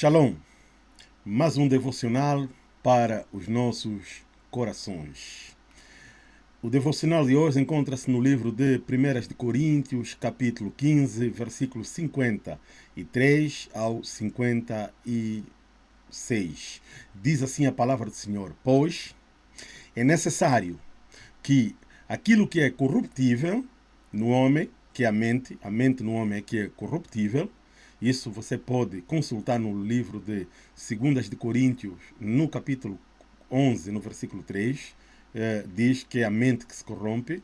Shalom, mais um devocional para os nossos corações. O devocional de hoje encontra-se no livro de 1 de Coríntios, capítulo 15, versículos 53 ao 56. Diz assim a palavra do Senhor: Pois é necessário que aquilo que é corruptível no homem, que é a mente, a mente no homem é que é corruptível, isso você pode consultar no livro de 2 de Coríntios, no capítulo 11, no versículo 3, eh, diz que é a mente que se corrompe,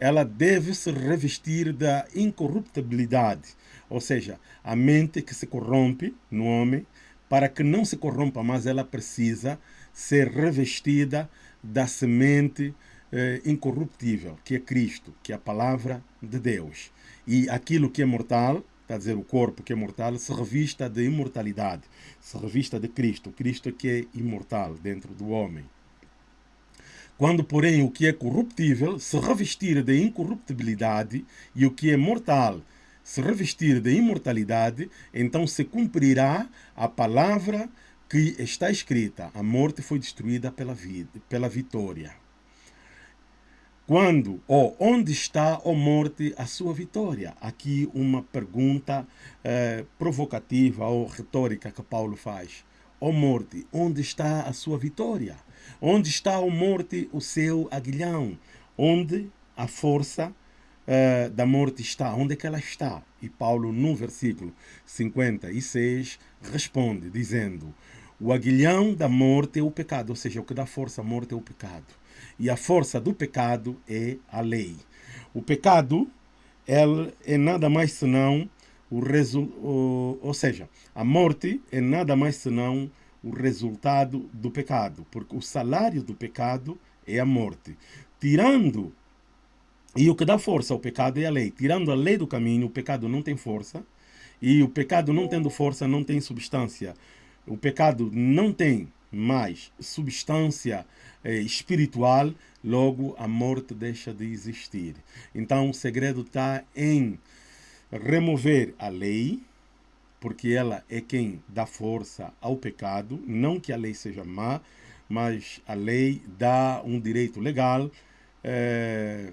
ela deve se revestir da incorruptibilidade, ou seja, a mente que se corrompe no homem, para que não se corrompa mais, ela precisa ser revestida da semente eh, incorruptível, que é Cristo, que é a palavra de Deus. E aquilo que é mortal, quer dizer, o corpo que é mortal, se revista de imortalidade, se revista de Cristo, Cristo que é imortal dentro do homem. Quando, porém, o que é corruptível se revestir de incorruptibilidade e o que é mortal se revestir de imortalidade, então se cumprirá a palavra que está escrita: a morte foi destruída pela, vida, pela vitória. Quando ou onde está, ó morte, a sua vitória? Aqui uma pergunta eh, provocativa ou retórica que Paulo faz. Ó morte, onde está a sua vitória? Onde está, ó morte, o seu aguilhão? Onde a força eh, da morte está? Onde é que ela está? E Paulo, no versículo 56, responde, dizendo: O aguilhão da morte é o pecado, ou seja, o que dá força à morte é o pecado. E a força do pecado é a lei. O pecado é nada mais senão o resultado, ou seja, a morte é nada mais senão o resultado do pecado, porque o salário do pecado é a morte. Tirando, e o que dá força ao pecado é a lei. Tirando a lei do caminho, o pecado não tem força, e o pecado não tendo força não tem substância. O pecado não tem mais substância eh, espiritual, logo a morte deixa de existir. Então o segredo está em remover a lei, porque ela é quem dá força ao pecado, não que a lei seja má, mas a lei dá um direito legal eh,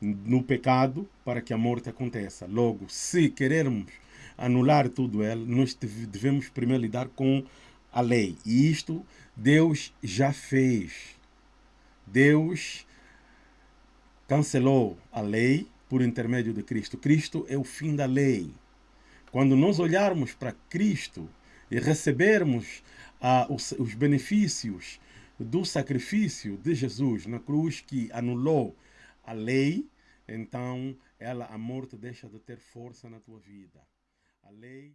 no pecado para que a morte aconteça. Logo, se querermos anular tudo ela, nós devemos primeiro lidar com a lei. E isto Deus já fez. Deus cancelou a lei por intermédio de Cristo. Cristo é o fim da lei. Quando nós olharmos para Cristo e recebermos ah, os, os benefícios do sacrifício de Jesus na cruz que anulou a lei, então ela, a morte deixa de ter força na tua vida. A lei